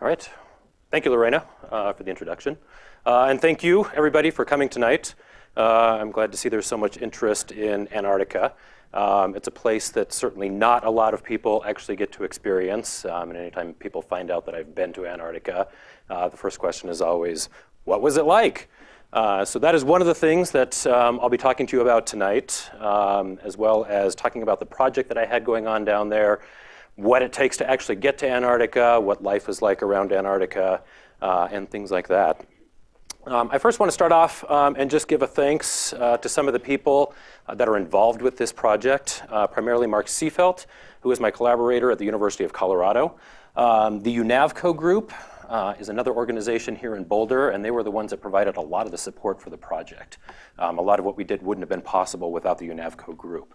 All right. Thank you, Lorena, uh, for the introduction. Uh, and thank you, everybody, for coming tonight. Uh, I'm glad to see there's so much interest in Antarctica. Um, it's a place that certainly not a lot of people actually get to experience. Um, and anytime people find out that I've been to Antarctica, uh, the first question is always, what was it like? Uh, so that is one of the things that um, I'll be talking to you about tonight, um, as well as talking about the project that I had going on down there, what it takes to actually get to Antarctica, what life is like around Antarctica, uh, and things like that. Um, I first want to start off um, and just give a thanks uh, to some of the people uh, that are involved with this project, uh, primarily Mark Seefeldt, who is my collaborator at the University of Colorado. Um, the UNAVCO group uh, is another organization here in Boulder, and they were the ones that provided a lot of the support for the project. Um, a lot of what we did wouldn't have been possible without the UNAVCO group.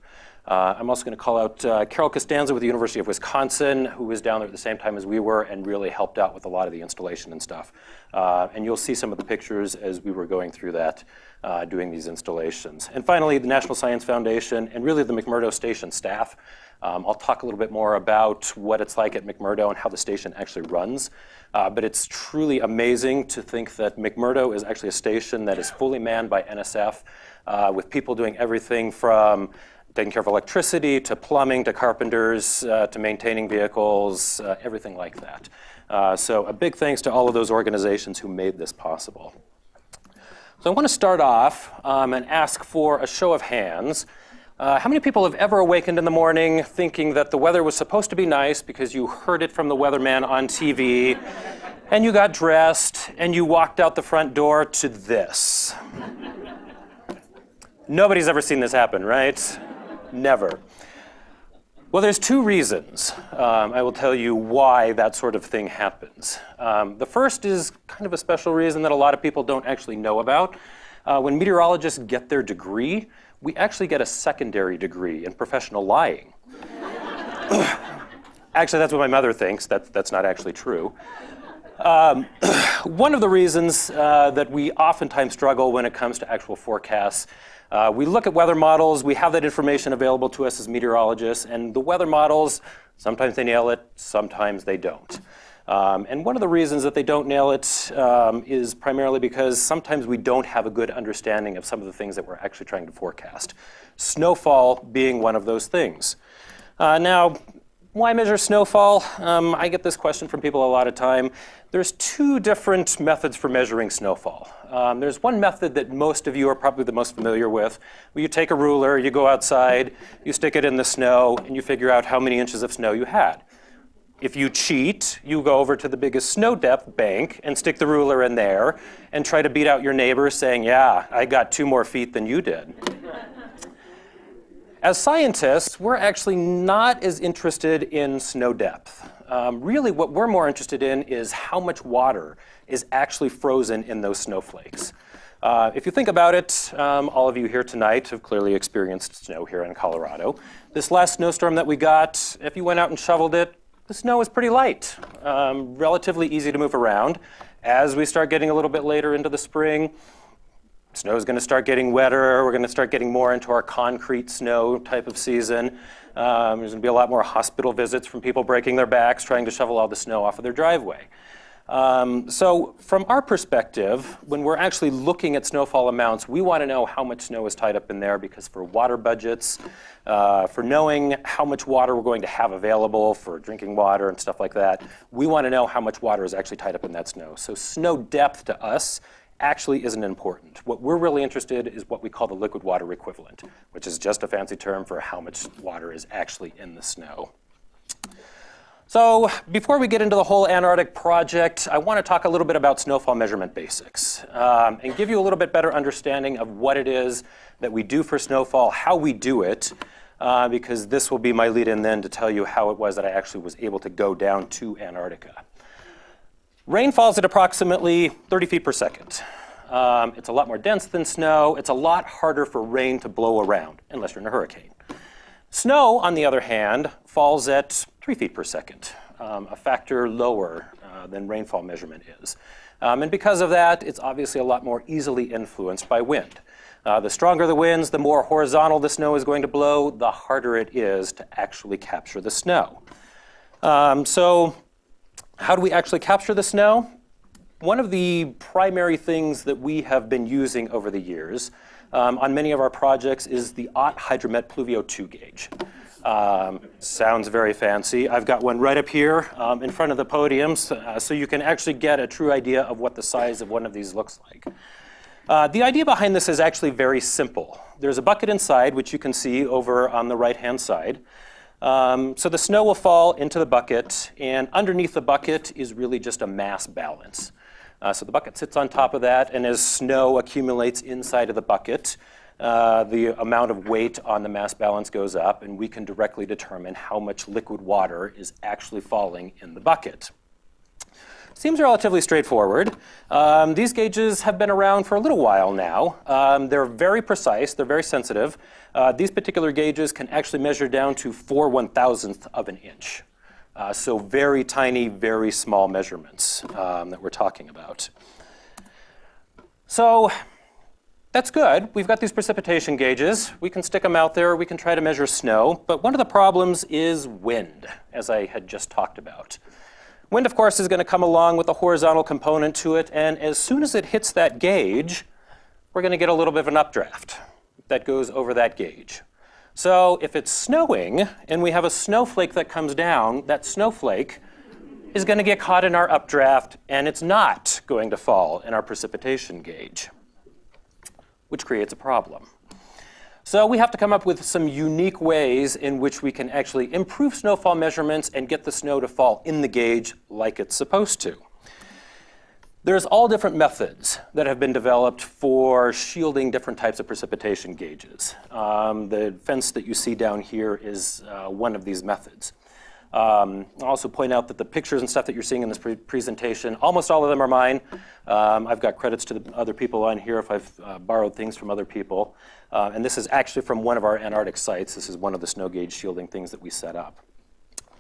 Uh, I'm also going to call out uh, Carol Costanza with the University of Wisconsin, who was down there at the same time as we were and really helped out with a lot of the installation and stuff. Uh, and you'll see some of the pictures as we were going through that, uh, doing these installations. And finally, the National Science Foundation and really the McMurdo Station staff. Um, I'll talk a little bit more about what it's like at McMurdo and how the station actually runs. Uh, but it's truly amazing to think that McMurdo is actually a station that is fully manned by NSF uh, with people doing everything from taking care of electricity to plumbing to carpenters uh, to maintaining vehicles, uh, everything like that. Uh, so a big thanks to all of those organizations who made this possible. So I want to start off um, and ask for a show of hands. Uh, how many people have ever awakened in the morning thinking that the weather was supposed to be nice because you heard it from the weatherman on TV, and you got dressed, and you walked out the front door to this? Nobody's ever seen this happen, right? Never. Well, there's two reasons um, I will tell you why that sort of thing happens. Um, the first is kind of a special reason that a lot of people don't actually know about. Uh, when meteorologists get their degree, we actually get a secondary degree in professional lying. actually, that's what my mother thinks. That, that's not actually true. Um, one of the reasons uh, that we oftentimes struggle when it comes to actual forecasts uh, we look at weather models, we have that information available to us as meteorologists, and the weather models, sometimes they nail it, sometimes they don't. Um, and one of the reasons that they don't nail it um, is primarily because sometimes we don't have a good understanding of some of the things that we're actually trying to forecast. Snowfall being one of those things. Uh, now, why measure snowfall? Um, I get this question from people a lot of time. There's two different methods for measuring snowfall. Um, there's one method that most of you are probably the most familiar with, where you take a ruler, you go outside, you stick it in the snow, and you figure out how many inches of snow you had. If you cheat, you go over to the biggest snow depth bank and stick the ruler in there and try to beat out your neighbor saying, yeah, I got two more feet than you did. As scientists, we're actually not as interested in snow depth. Um, really, what we're more interested in is how much water is actually frozen in those snowflakes. Uh, if you think about it, um, all of you here tonight have clearly experienced snow here in Colorado. This last snowstorm that we got, if you went out and shoveled it, the snow is pretty light, um, relatively easy to move around. As we start getting a little bit later into the spring, snow is going to start getting wetter. We're going to start getting more into our concrete snow type of season. Um, there's going to be a lot more hospital visits from people breaking their backs trying to shovel all the snow off of their driveway. Um, so from our perspective, when we're actually looking at snowfall amounts, we want to know how much snow is tied up in there because for water budgets, uh, for knowing how much water we're going to have available for drinking water and stuff like that, we want to know how much water is actually tied up in that snow. So snow depth to us actually isn't important. What we're really interested in is what we call the liquid water equivalent, which is just a fancy term for how much water is actually in the snow. So before we get into the whole Antarctic project, I want to talk a little bit about snowfall measurement basics um, and give you a little bit better understanding of what it is that we do for snowfall, how we do it, uh, because this will be my lead in then to tell you how it was that I actually was able to go down to Antarctica. Rain falls at approximately 30 feet per second. Um, it's a lot more dense than snow. It's a lot harder for rain to blow around, unless you're in a hurricane. Snow, on the other hand, falls at 3 feet per second, um, a factor lower uh, than rainfall measurement is. Um, and because of that, it's obviously a lot more easily influenced by wind. Uh, the stronger the winds, the more horizontal the snow is going to blow, the harder it is to actually capture the snow. Um, so how do we actually capture the snow? One of the primary things that we have been using over the years um, on many of our projects is the OTT Hydromet Pluvio 2 gauge. Um, sounds very fancy. I've got one right up here um, in front of the podiums, uh, so you can actually get a true idea of what the size of one of these looks like. Uh, the idea behind this is actually very simple. There's a bucket inside, which you can see over on the right-hand side. Um, so the snow will fall into the bucket, and underneath the bucket is really just a mass balance. Uh, so the bucket sits on top of that, and as snow accumulates inside of the bucket, uh, the amount of weight on the mass balance goes up, and we can directly determine how much liquid water is actually falling in the bucket. Seems relatively straightforward. Um, these gauges have been around for a little while now. Um, they're very precise, they're very sensitive. Uh, these particular gauges can actually measure down to 4 one-thousandth of an inch. Uh, so very tiny, very small measurements um, that we're talking about. So that's good. We've got these precipitation gauges. We can stick them out there. We can try to measure snow. But one of the problems is wind, as I had just talked about. Wind, of course, is going to come along with a horizontal component to it. And as soon as it hits that gauge, we're going to get a little bit of an updraft that goes over that gauge. So if it's snowing and we have a snowflake that comes down, that snowflake is going to get caught in our updraft and it's not going to fall in our precipitation gauge which creates a problem. So we have to come up with some unique ways in which we can actually improve snowfall measurements and get the snow to fall in the gauge like it's supposed to. There's all different methods that have been developed for shielding different types of precipitation gauges. Um, the fence that you see down here is uh, one of these methods. Um, I'll also point out that the pictures and stuff that you're seeing in this pre presentation, almost all of them are mine. Um, I've got credits to the other people on here if I've uh, borrowed things from other people. Uh, and this is actually from one of our Antarctic sites. This is one of the snow gauge shielding things that we set up.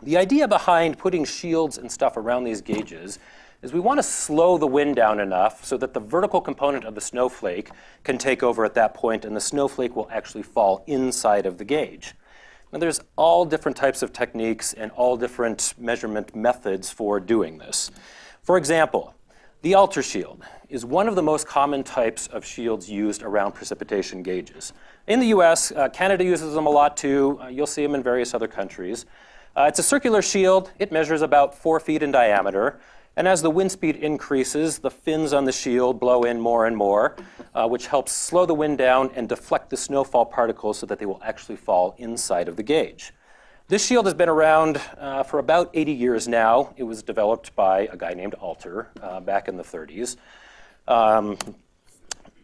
The idea behind putting shields and stuff around these gauges is we want to slow the wind down enough so that the vertical component of the snowflake can take over at that point and the snowflake will actually fall inside of the gauge. Now there's all different types of techniques and all different measurement methods for doing this. For example, the Alter shield is one of the most common types of shields used around precipitation gauges. In the US, uh, Canada uses them a lot too. Uh, you'll see them in various other countries. Uh, it's a circular shield. It measures about four feet in diameter. And as the wind speed increases, the fins on the shield blow in more and more, uh, which helps slow the wind down and deflect the snowfall particles so that they will actually fall inside of the gauge. This shield has been around uh, for about 80 years now. It was developed by a guy named Alter uh, back in the 30s. Um,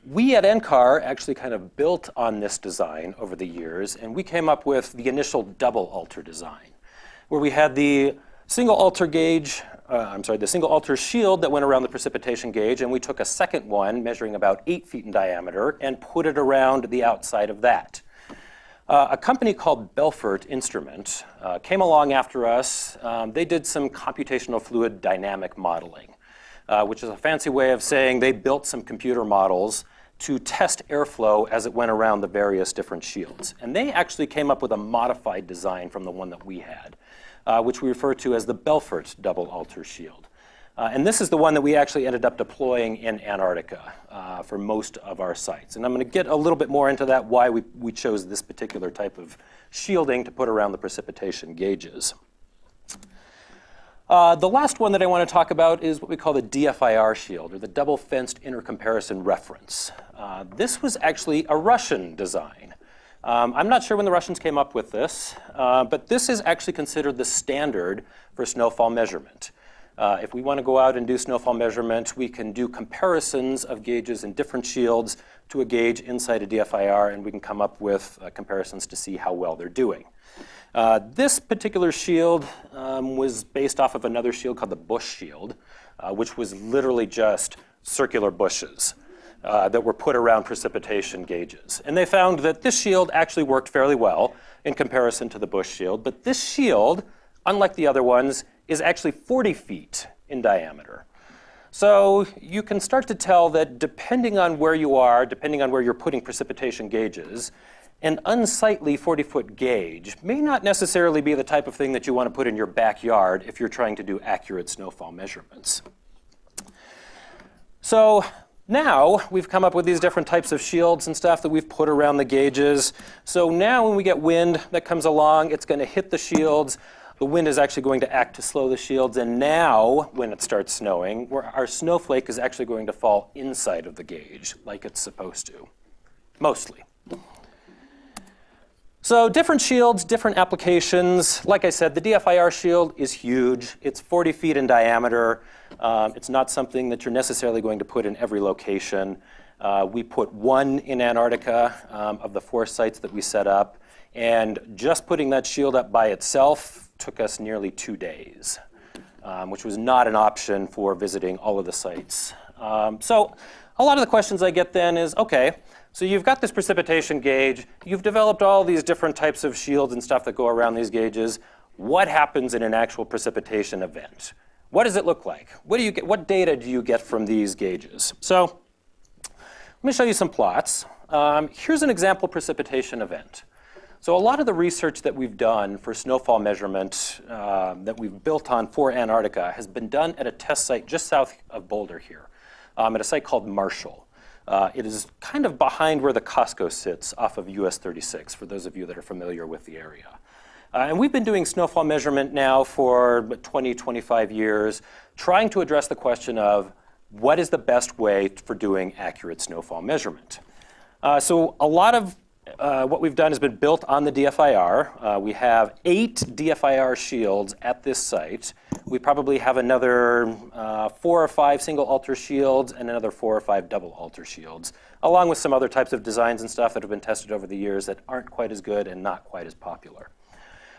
we at NCAR actually kind of built on this design over the years, and we came up with the initial double Alter design, where we had the single Alter gauge uh, I'm sorry, the single Alter shield that went around the precipitation gauge, and we took a second one measuring about eight feet in diameter and put it around the outside of that. Uh, a company called Belfort Instrument uh, came along after us. Um, they did some computational fluid dynamic modeling, uh, which is a fancy way of saying they built some computer models to test airflow as it went around the various different shields. And they actually came up with a modified design from the one that we had uh, which we refer to as the Belfort double Alter shield. Uh, and this is the one that we actually ended up deploying in Antarctica uh, for most of our sites. And I'm going to get a little bit more into that, why we, we chose this particular type of shielding to put around the precipitation gauges. Uh, the last one that I want to talk about is what we call the DFIR shield, or the Double Fenced Intercomparison Reference. Uh, this was actually a Russian design. Um, I'm not sure when the Russians came up with this, uh, but this is actually considered the standard for snowfall measurement. Uh, if we want to go out and do snowfall measurement, we can do comparisons of gauges in different shields to a gauge inside a DFIR, and we can come up with uh, comparisons to see how well they're doing. Uh, this particular shield um, was based off of another shield called the Bush shield, uh, which was literally just circular bushes uh, that were put around precipitation gauges. And they found that this shield actually worked fairly well in comparison to the Bush shield. But this shield, unlike the other ones, is actually 40 feet in diameter. So you can start to tell that depending on where you are, depending on where you're putting precipitation gauges, an unsightly 40-foot gauge may not necessarily be the type of thing that you want to put in your backyard if you're trying to do accurate snowfall measurements. So now we've come up with these different types of shields and stuff that we've put around the gauges. So now when we get wind that comes along, it's going to hit the shields. The wind is actually going to act to slow the shields. And now, when it starts snowing, our snowflake is actually going to fall inside of the gauge like it's supposed to, mostly. So different shields, different applications. Like I said, the DFIR shield is huge. It's 40 feet in diameter. Um, it's not something that you're necessarily going to put in every location. Uh, we put one in Antarctica um, of the four sites that we set up. And just putting that shield up by itself took us nearly two days, um, which was not an option for visiting all of the sites. Um, so a lot of the questions I get then is, okay, so you've got this precipitation gauge. You've developed all these different types of shields and stuff that go around these gauges. What happens in an actual precipitation event? What does it look like? What, do you get, what data do you get from these gauges? So let me show you some plots. Um, here's an example precipitation event. So a lot of the research that we've done for snowfall measurement uh, that we've built on for Antarctica has been done at a test site just south of Boulder here, um, at a site called Marshall. Uh, it is kind of behind where the Costco sits off of US 36, for those of you that are familiar with the area. Uh, and we've been doing snowfall measurement now for 20, 25 years, trying to address the question of what is the best way for doing accurate snowfall measurement. Uh, so a lot of uh, what we've done has been built on the DFIR. Uh, we have eight DFIR shields at this site. We probably have another uh, four or five single Alter shields and another four or five double Alter shields, along with some other types of designs and stuff that have been tested over the years that aren't quite as good and not quite as popular.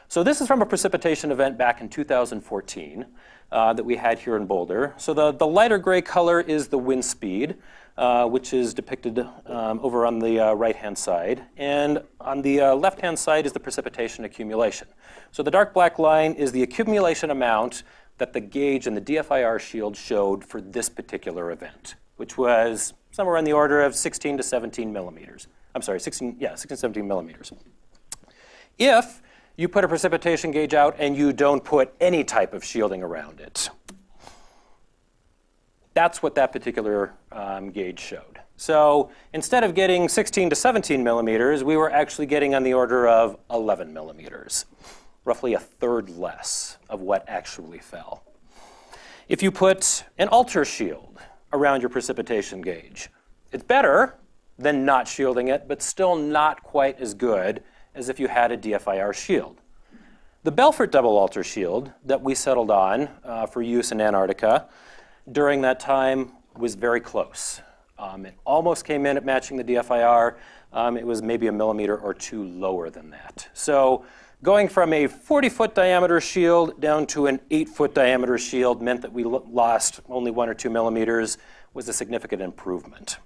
So this is from a precipitation event back in 2014 uh, that we had here in Boulder. So the, the lighter gray color is the wind speed uh, which is depicted um, over on the uh, right-hand side. And on the uh, left-hand side is the precipitation accumulation. So the dark black line is the accumulation amount that the gauge and the DFIR shield showed for this particular event, which was somewhere in the order of 16 to 17 millimeters. I'm sorry, 16, yeah, 16 to 17 millimeters. If you put a precipitation gauge out and you don't put any type of shielding around it, that's what that particular um, gauge showed. So instead of getting 16 to 17 millimeters, we were actually getting on the order of 11 millimeters, roughly a third less of what actually fell. If you put an Alter shield around your precipitation gauge, it's better than not shielding it, but still not quite as good as if you had a DFIR shield. The Belfort double Alter shield that we settled on uh, for use in Antarctica during that time was very close. Um, it almost came in at matching the DFIR. Um, it was maybe a millimeter or two lower than that. So going from a 40-foot diameter shield down to an 8-foot diameter shield meant that we lost only one or two millimeters was a significant improvement.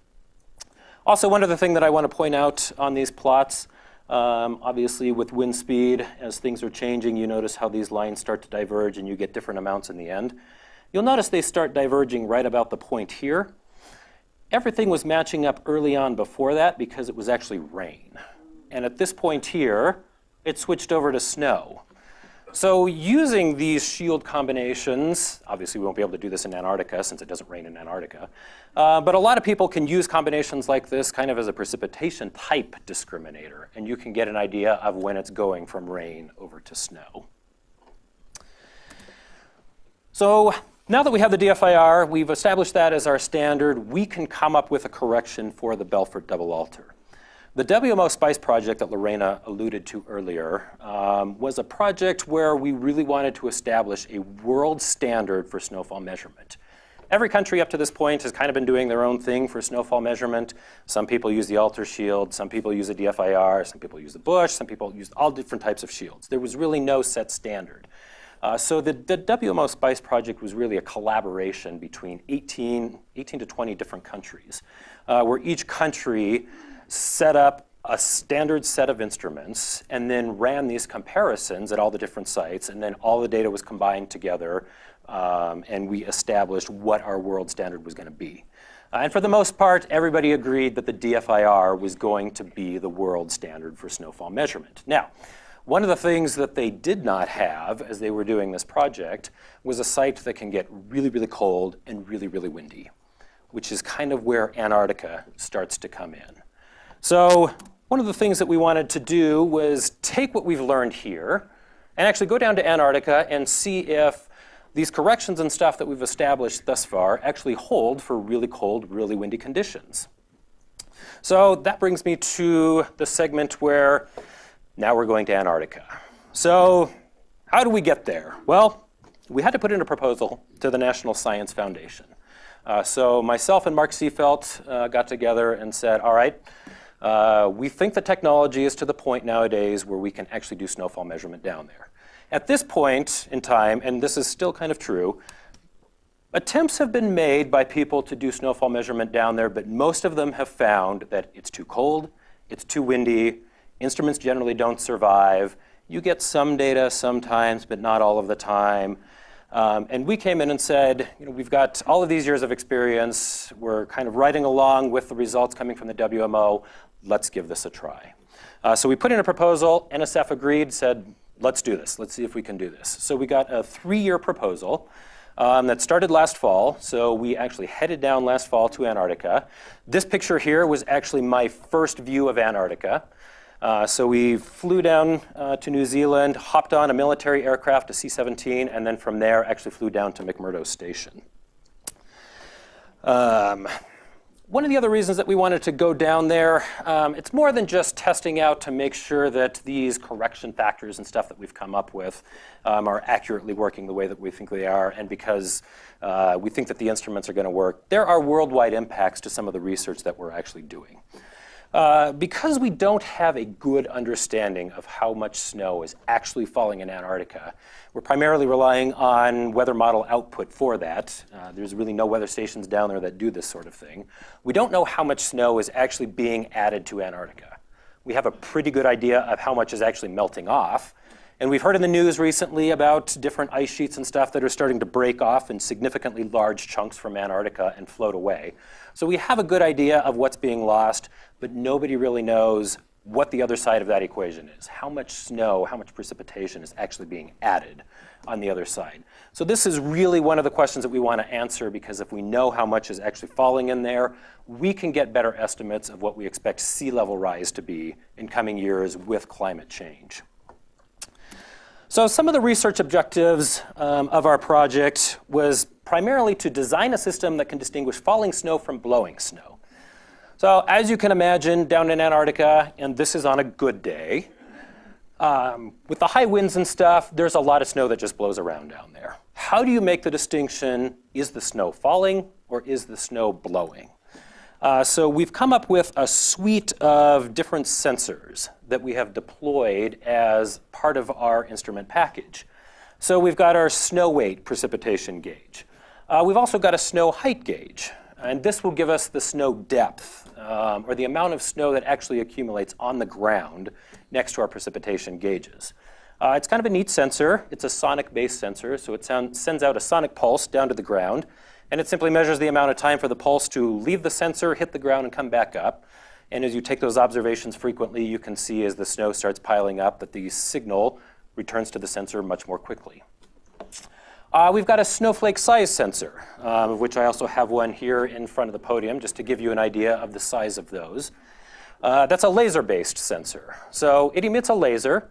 Also, one other thing that I want to point out on these plots, um, obviously with wind speed, as things are changing, you notice how these lines start to diverge and you get different amounts in the end. You'll notice they start diverging right about the point here. Everything was matching up early on before that because it was actually rain. And at this point here, it switched over to snow. So using these shield combinations, obviously we won't be able to do this in Antarctica since it doesn't rain in Antarctica, uh, but a lot of people can use combinations like this kind of as a precipitation type discriminator, and you can get an idea of when it's going from rain over to snow. So now that we have the DFIR, we've established that as our standard, we can come up with a correction for the Belfort double Alter. The WMO SPICE project that Lorena alluded to earlier um, was a project where we really wanted to establish a world standard for snowfall measurement. Every country up to this point has kind of been doing their own thing for snowfall measurement. Some people use the Alter shield, some people use the DFIR, some people use the Bush, some people use all different types of shields. There was really no set standard. Uh, so the, the, WMO SPICE project was really a collaboration between 18, 18 to 20 different countries, uh, where each country set up a standard set of instruments and then ran these comparisons at all the different sites, and then all the data was combined together, um, and we established what our world standard was going to be. Uh, and for the most part, everybody agreed that the DFIR was going to be the world standard for snowfall measurement. Now, one of the things that they did not have as they were doing this project was a site that can get really, really cold and really, really windy, which is kind of where Antarctica starts to come in. So one of the things that we wanted to do was take what we've learned here and actually go down to Antarctica and see if these corrections and stuff that we've established thus far actually hold for really cold, really windy conditions. So that brings me to the segment where now we're going to Antarctica. So how do we get there? Well, we had to put in a proposal to the National Science Foundation. Uh, so myself and Mark Seefeldt uh, got together and said, all right, uh, we think the technology is to the point nowadays where we can actually do snowfall measurement down there. At this point in time, and this is still kind of true, attempts have been made by people to do snowfall measurement down there, but most of them have found that it's too cold, it's too windy, instruments generally don't survive. You get some data sometimes, but not all of the time. Um, and we came in and said, you know, we've got all of these years of experience. We're kind of riding along with the results coming from the WMO. Let's give this a try. Uh, so we put in a proposal. NSF agreed, said, let's do this. Let's see if we can do this. So we got a three-year proposal um, that started last fall. So we actually headed down last fall to Antarctica. This picture here was actually my first view of Antarctica. Uh, so we flew down uh, to New Zealand, hopped on a military aircraft, a C-17, and then from there actually flew down to McMurdo Station. Um, one of the other reasons that we wanted to go down there, um, it's more than just testing out to make sure that these correction factors and stuff that we've come up with um, are accurately working the way that we think they are, and because uh, we think that the instruments are going to work. There are worldwide impacts to some of the research that we're actually doing. Uh, because we don't have a good understanding of how much snow is actually falling in Antarctica, we're primarily relying on weather model output for that. Uh, there's really no weather stations down there that do this sort of thing. We don't know how much snow is actually being added to Antarctica. We have a pretty good idea of how much is actually melting off. And we've heard in the news recently about different ice sheets and stuff that are starting to break off in significantly large chunks from Antarctica and float away. So we have a good idea of what's being lost, but nobody really knows what the other side of that equation is. How much snow, how much precipitation is actually being added on the other side. So this is really one of the questions that we want to answer because if we know how much is actually falling in there, we can get better estimates of what we expect sea level rise to be in coming years with climate change. So some of the research objectives um, of our project was primarily to design a system that can distinguish falling snow from blowing snow. So as you can imagine, down in Antarctica, and this is on a good day, um, with the high winds and stuff, there's a lot of snow that just blows around down there. How do you make the distinction, is the snow falling or is the snow blowing? Uh, so we've come up with a suite of different sensors that we have deployed as part of our instrument package. So we've got our snow weight precipitation gauge. Uh, we've also got a snow height gauge, and this will give us the snow depth, um, or the amount of snow that actually accumulates on the ground next to our precipitation gauges. Uh, it's kind of a neat sensor. It's a sonic-based sensor, so it sound, sends out a sonic pulse down to the ground, and it simply measures the amount of time for the pulse to leave the sensor, hit the ground, and come back up. And as you take those observations frequently, you can see as the snow starts piling up that the signal returns to the sensor much more quickly. Uh, we've got a snowflake size sensor, um, of which I also have one here in front of the podium, just to give you an idea of the size of those. Uh, that's a laser-based sensor. So it emits a laser,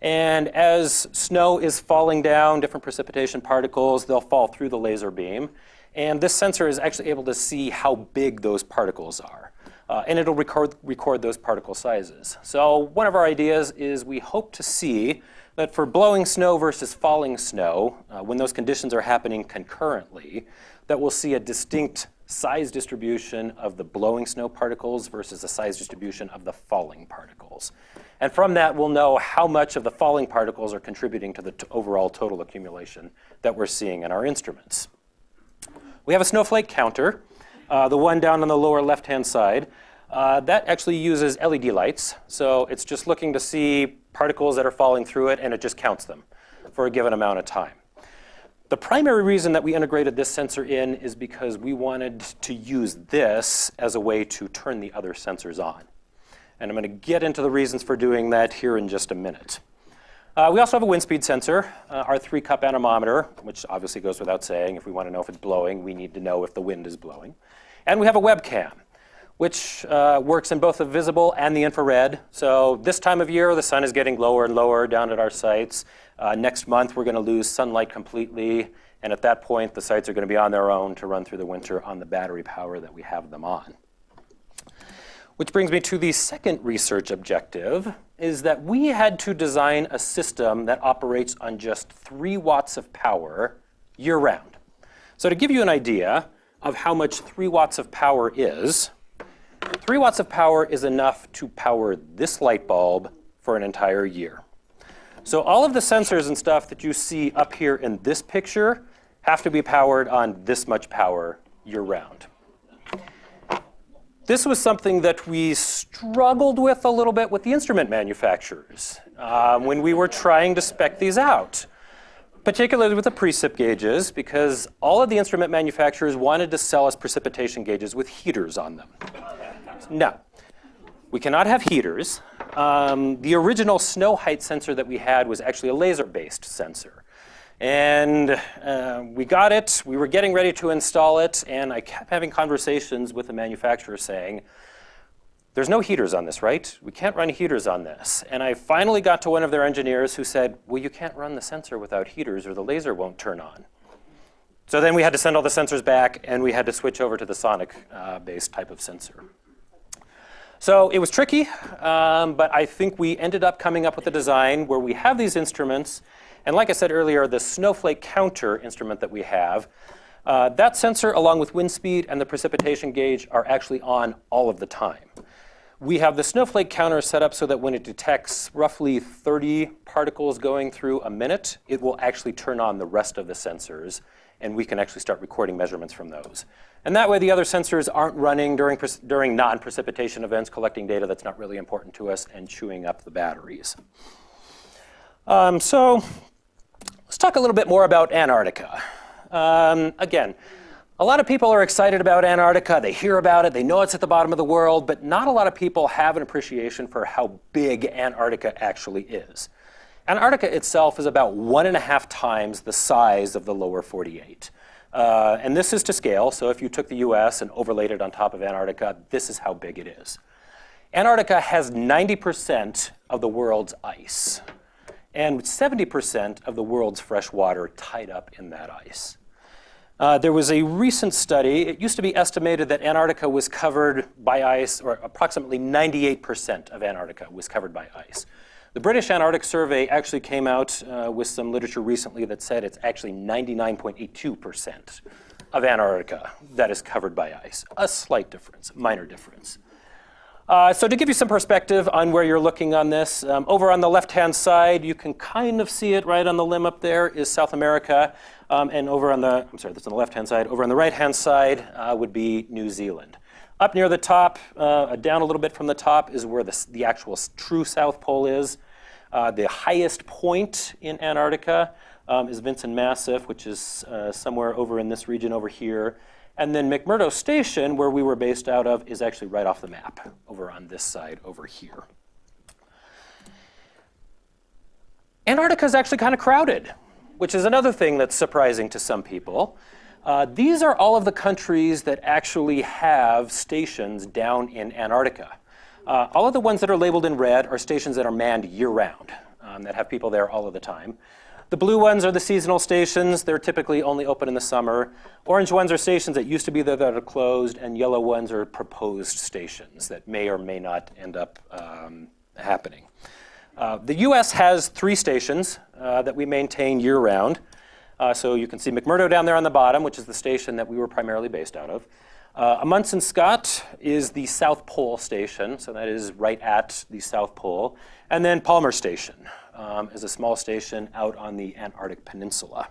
and as snow is falling down, different precipitation particles, they'll fall through the laser beam. And this sensor is actually able to see how big those particles are. Uh, and it'll record, record those particle sizes. So one of our ideas is we hope to see that for blowing snow versus falling snow, uh, when those conditions are happening concurrently, that we'll see a distinct size distribution of the blowing snow particles versus the size distribution of the falling particles. And from that, we'll know how much of the falling particles are contributing to the overall total accumulation that we're seeing in our instruments. We have a snowflake counter, uh, the one down on the lower left-hand side. Uh, that actually uses LED lights. So it's just looking to see particles that are falling through it, and it just counts them for a given amount of time. The primary reason that we integrated this sensor in is because we wanted to use this as a way to turn the other sensors on. And I'm going to get into the reasons for doing that here in just a minute. Uh, we also have a wind speed sensor, uh, our three cup anemometer, which obviously goes without saying. If we want to know if it's blowing, we need to know if the wind is blowing. And we have a webcam, which uh, works in both the visible and the infrared. So this time of year, the sun is getting lower and lower down at our sites. Uh, next month, we're going to lose sunlight completely. And at that point, the sites are going to be on their own to run through the winter on the battery power that we have them on. Which brings me to the second research objective, is that we had to design a system that operates on just three watts of power year round. So to give you an idea of how much three watts of power is, three watts of power is enough to power this light bulb for an entire year. So all of the sensors and stuff that you see up here in this picture have to be powered on this much power year round. This was something that we struggled with a little bit with the instrument manufacturers um, when we were trying to spec these out, particularly with the precip gauges, because all of the instrument manufacturers wanted to sell us precipitation gauges with heaters on them. No, we cannot have heaters um, the original snow height sensor that we had was actually a laser-based sensor. And uh, we got it, we were getting ready to install it, and I kept having conversations with the manufacturer saying, there's no heaters on this, right? We can't run heaters on this. And I finally got to one of their engineers who said, well, you can't run the sensor without heaters or the laser won't turn on. So then we had to send all the sensors back and we had to switch over to the sonic-based uh, type of sensor. So it was tricky, um, but I think we ended up coming up with a design where we have these instruments. And like I said earlier, the snowflake counter instrument that we have, uh, that sensor along with wind speed and the precipitation gauge are actually on all of the time. We have the snowflake counter set up so that when it detects roughly 30 particles going through a minute, it will actually turn on the rest of the sensors and we can actually start recording measurements from those. And that way the other sensors aren't running during, during non-precipitation events, collecting data that's not really important to us and chewing up the batteries. Um, so let's talk a little bit more about Antarctica. Um, again, a lot of people are excited about Antarctica. They hear about it. They know it's at the bottom of the world. But not a lot of people have an appreciation for how big Antarctica actually is. Antarctica itself is about one and a half times the size of the lower 48. Uh, and this is to scale, so if you took the US and overlaid it on top of Antarctica, this is how big it is. Antarctica has 90% of the world's ice and 70% of the world's fresh water tied up in that ice. Uh, there was a recent study, it used to be estimated that Antarctica was covered by ice, or approximately 98% of Antarctica was covered by ice. The British Antarctic Survey actually came out uh, with some literature recently that said it's actually 99.82% of Antarctica that is covered by ice. A slight difference, minor difference. Uh, so to give you some perspective on where you're looking on this, um, over on the left-hand side, you can kind of see it right on the limb up there is South America. Um, and over on the, I'm sorry, that's on the left-hand side. Over on the right-hand side uh, would be New Zealand. Up near the top, uh, down a little bit from the top, is where the, the actual true South Pole is. Uh, the highest point in Antarctica um, is Vinson Massif, which is uh, somewhere over in this region over here. And then McMurdo Station, where we were based out of, is actually right off the map over on this side over here. Antarctica is actually kind of crowded, which is another thing that's surprising to some people. Uh, these are all of the countries that actually have stations down in Antarctica. Uh, all of the ones that are labeled in red are stations that are manned year-round, um, that have people there all of the time. The blue ones are the seasonal stations. They're typically only open in the summer. Orange ones are stations that used to be there that are closed, and yellow ones are proposed stations that may or may not end up um, happening. Uh, the US has three stations uh, that we maintain year-round. Uh, so you can see McMurdo down there on the bottom, which is the station that we were primarily based out of. Uh, Amundsen Scott is the South Pole station, so that is right at the South Pole. And then Palmer Station um, is a small station out on the Antarctic Peninsula.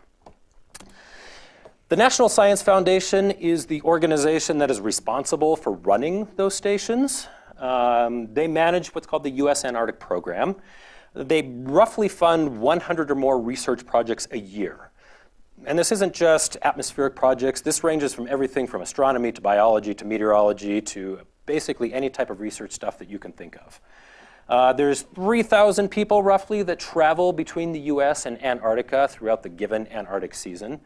The National Science Foundation is the organization that is responsible for running those stations. Um, they manage what's called the U.S. Antarctic Program. They roughly fund 100 or more research projects a year. and this isn't just atmospheric projects. This ranges from everything from astronomy to biology to meteorology to basically any type of research stuff that you can think of. Uh, there's 3,000 people roughly that travel between the US and Antarctica throughout the given Antarctic season.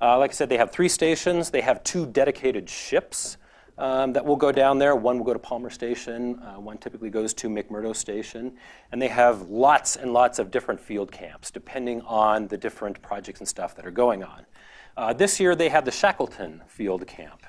Uh, like I said, they have three stations. They have two dedicated ships um, that will go down there. One will go to Palmer Station. Uh, one typically goes to McMurdo Station. And they have lots and lots of different field camps depending on the different projects and stuff that are going on. Uh, this year they had the Shackleton Field Camp.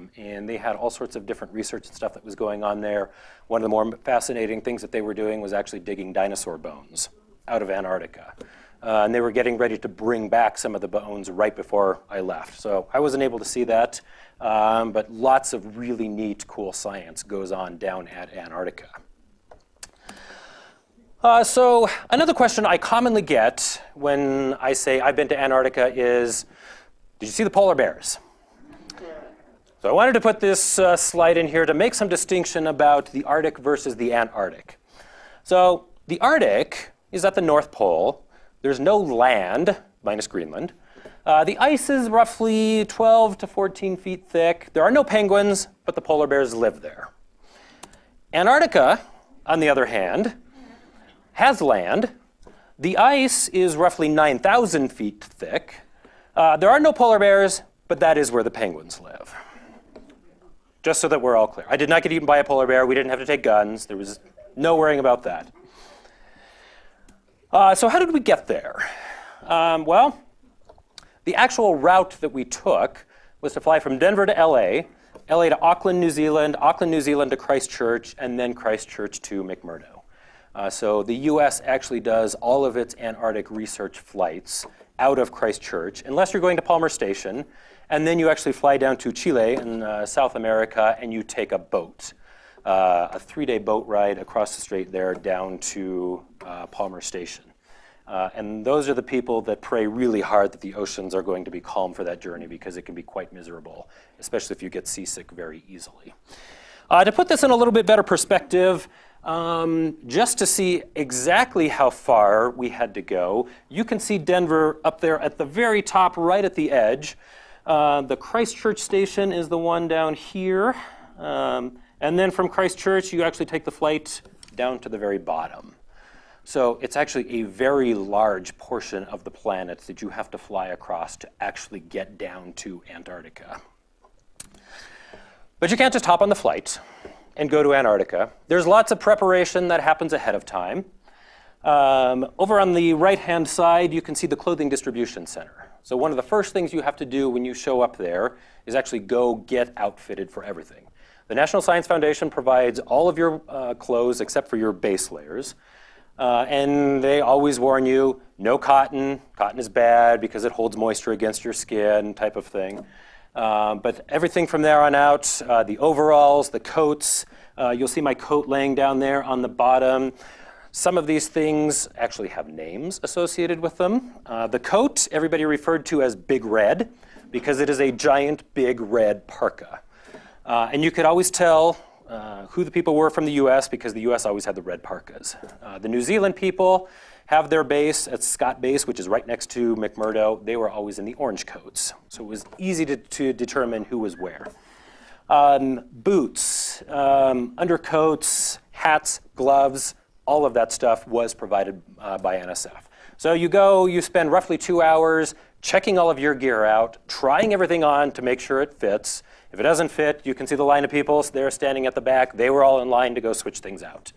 Um, and they had all sorts of different research and stuff that was going on there. One of the more fascinating things that they were doing was actually digging dinosaur bones out of Antarctica. Uh, and they were getting ready to bring back some of the bones right before I left. So I wasn't able to see that, um, but lots of really neat, cool science goes on down at Antarctica. Uh, so another question I commonly get when I say I've been to Antarctica is, did you see the polar bears? So I wanted to put this uh, slide in here to make some distinction about the Arctic versus the Antarctic. So the Arctic is at the North Pole. There's no land, minus Greenland. Uh, the ice is roughly 12 to 14 feet thick. There are no penguins, but the polar bears live there. Antarctica, on the other hand, has land. The ice is roughly 9,000 feet thick. Uh, there are no polar bears, but that is where the penguins live just so that we're all clear. I did not get eaten by a polar bear. We didn't have to take guns. There was no worrying about that. Uh, so how did we get there? Um, well, the actual route that we took was to fly from Denver to LA, LA to Auckland, New Zealand, Auckland, New Zealand to Christchurch, and then Christchurch to McMurdo. Uh, so the US actually does all of its Antarctic research flights out of Christchurch, unless you're going to Palmer Station, and then you actually fly down to Chile in uh, South America and you take a boat, uh, a three-day boat ride across the strait there down to uh, Palmer Station. Uh, and those are the people that pray really hard that the oceans are going to be calm for that journey because it can be quite miserable, especially if you get seasick very easily. Uh, to put this in a little bit better perspective, um, just to see exactly how far we had to go, you can see Denver up there at the very top, right at the edge. Uh, the Christchurch station is the one down here. Um, and then from Christchurch, you actually take the flight down to the very bottom. So it's actually a very large portion of the planet that you have to fly across to actually get down to Antarctica. But you can't just hop on the flight and go to Antarctica. There's lots of preparation that happens ahead of time. Um, over on the right-hand side, you can see the clothing distribution center. So one of the first things you have to do when you show up there is actually go get outfitted for everything. The National Science Foundation provides all of your uh, clothes except for your base layers. Uh, and they always warn you, no cotton. Cotton is bad because it holds moisture against your skin type of thing. Uh, but everything from there on out, uh, the overalls, the coats, uh, you'll see my coat laying down there on the bottom. Some of these things actually have names associated with them. Uh, the coat, everybody referred to as Big Red because it is a giant big red parka. Uh, and you could always tell uh, who the people were from the US because the US always had the red parkas. Uh, the New Zealand people have their base at Scott Base, which is right next to McMurdo. They were always in the orange coats. So it was easy to, to determine who was where. Um, boots, um, undercoats, hats, gloves, all of that stuff was provided uh, by NSF. So you go, you spend roughly two hours checking all of your gear out, trying everything on to make sure it fits. If it doesn't fit, you can see the line of people. So they're standing at the back. They were all in line to go switch things out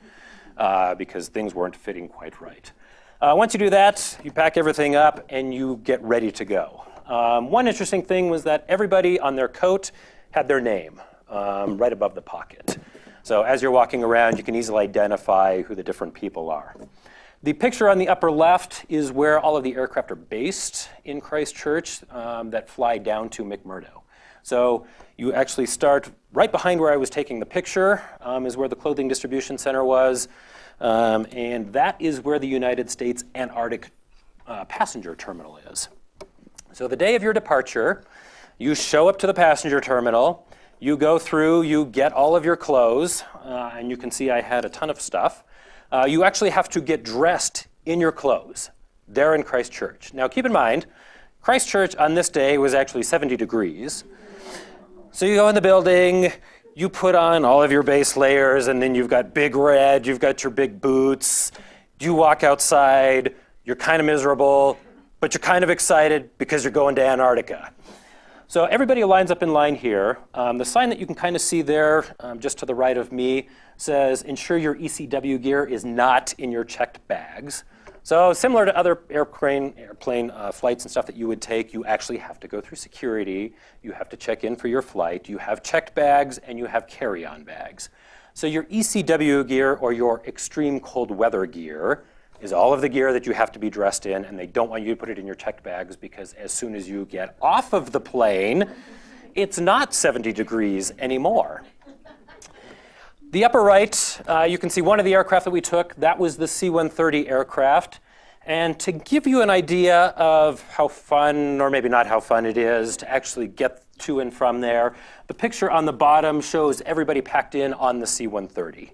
uh, because things weren't fitting quite right. Uh, once you do that, you pack everything up and you get ready to go. Um, one interesting thing was that everybody on their coat had their name um, right above the pocket. So as you're walking around, you can easily identify who the different people are. The picture on the upper left is where all of the aircraft are based in Christchurch um, that fly down to McMurdo. So you actually start right behind where I was taking the picture um, is where the clothing distribution center was. Um, and that is where the United States Antarctic uh, passenger terminal is. So the day of your departure, you show up to the passenger terminal. You go through, you get all of your clothes, uh, and you can see I had a ton of stuff. Uh, you actually have to get dressed in your clothes there in Christchurch. Now keep in mind, Christchurch on this day was actually 70 degrees. So you go in the building, you put on all of your base layers, and then you've got big red, you've got your big boots. You walk outside, you're kind of miserable, but you're kind of excited because you're going to Antarctica. So everybody lines up in line here. Um, the sign that you can kind of see there, um, just to the right of me, says ensure your ECW gear is not in your checked bags. So similar to other airplane, airplane uh, flights and stuff that you would take, you actually have to go through security. You have to check in for your flight. You have checked bags and you have carry-on bags. So your ECW gear or your extreme cold weather gear is all of the gear that you have to be dressed in and they don't want you to put it in your checked bags because as soon as you get off of the plane, it's not 70 degrees anymore. The upper right, uh, you can see one of the aircraft that we took. That was the C-130 aircraft. And to give you an idea of how fun, or maybe not how fun it is, to actually get to and from there, the picture on the bottom shows everybody packed in on the C-130.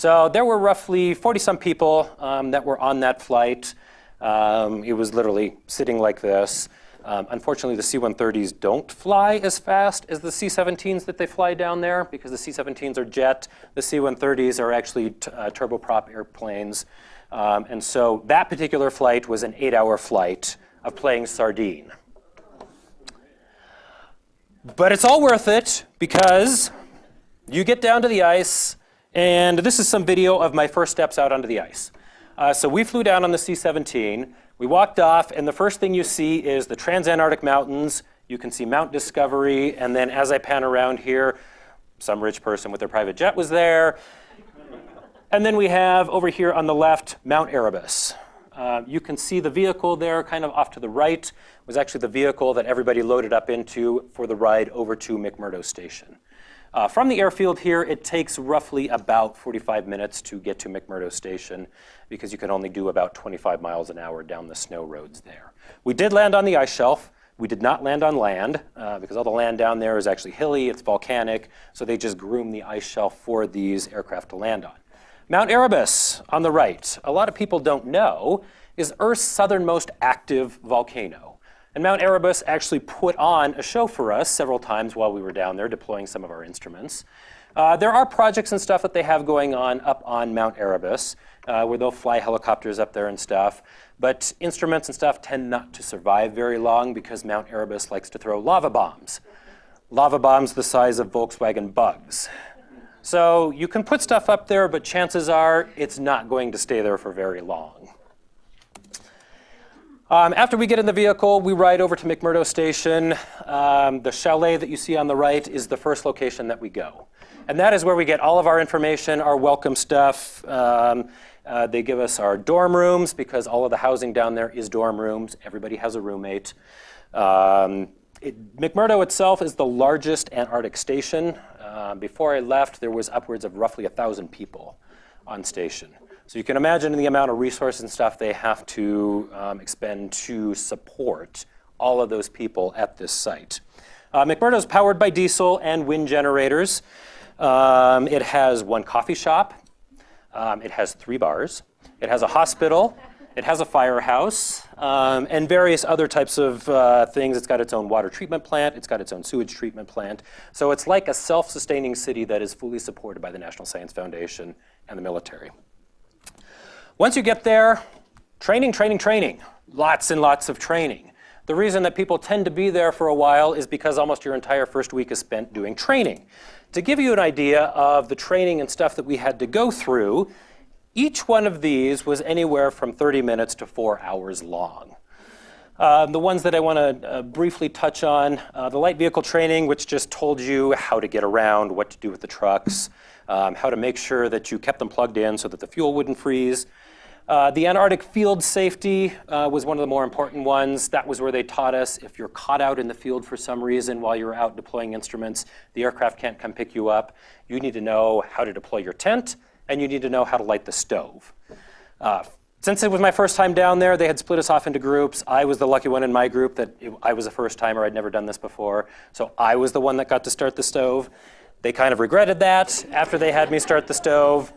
So there were roughly 40-some people um, that were on that flight. Um, it was literally sitting like this. Um, unfortunately, the C-130s don't fly as fast as the C-17s that they fly down there because the C-17s are jet. The C-130s are actually uh, turboprop airplanes. Um, and so that particular flight was an eight-hour flight of playing sardine. But it's all worth it because you get down to the ice, and this is some video of my first steps out onto the ice. Uh, so we flew down on the C-17. We walked off, and the first thing you see is the Transantarctic Mountains. You can see Mount Discovery, and then as I pan around here, some rich person with their private jet was there. And then we have over here on the left, Mount Erebus. Uh, you can see the vehicle there kind of off to the right was actually the vehicle that everybody loaded up into for the ride over to McMurdo Station. Uh, from the airfield here, it takes roughly about 45 minutes to get to McMurdo Station because you can only do about 25 miles an hour down the snow roads there. We did land on the ice shelf. We did not land on land uh, because all the land down there is actually hilly, it's volcanic, so they just groom the ice shelf for these aircraft to land on. Mount Erebus on the right, a lot of people don't know, is Earth's southernmost active volcano. And Mount Erebus actually put on a show for us several times while we were down there deploying some of our instruments. Uh, there are projects and stuff that they have going on up on Mount Erebus uh, where they'll fly helicopters up there and stuff. But instruments and stuff tend not to survive very long because Mount Erebus likes to throw lava bombs. Lava bombs the size of Volkswagen bugs. So you can put stuff up there, but chances are it's not going to stay there for very long. Um, after we get in the vehicle, we ride over to McMurdo Station. Um, the chalet that you see on the right is the first location that we go. And that is where we get all of our information, our welcome stuff. Um, uh, they give us our dorm rooms because all of the housing down there is dorm rooms. Everybody has a roommate. Um, it, McMurdo itself is the largest Antarctic station. Uh, before I left, there was upwards of roughly 1,000 people on station. So you can imagine the amount of resource and stuff they have to um, expend to support all of those people at this site. Uh, McMurdo is powered by diesel and wind generators. Um, it has one coffee shop. Um, it has three bars. It has a hospital. It has a firehouse um, and various other types of uh, things. It's got its own water treatment plant. It's got its own sewage treatment plant. So it's like a self-sustaining city that is fully supported by the National Science Foundation and the military. Once you get there, training, training, training. Lots and lots of training. The reason that people tend to be there for a while is because almost your entire first week is spent doing training. To give you an idea of the training and stuff that we had to go through, each one of these was anywhere from 30 minutes to four hours long. Uh, the ones that I want to uh, briefly touch on, uh, the light vehicle training, which just told you how to get around, what to do with the trucks, um, how to make sure that you kept them plugged in so that the fuel wouldn't freeze, uh, the Antarctic field safety uh, was one of the more important ones. That was where they taught us if you're caught out in the field for some reason while you're out deploying instruments, the aircraft can't come pick you up. You need to know how to deploy your tent, and you need to know how to light the stove. Uh, since it was my first time down there, they had split us off into groups. I was the lucky one in my group that it, I was a first timer. I'd never done this before. So I was the one that got to start the stove. They kind of regretted that after they had me start the stove.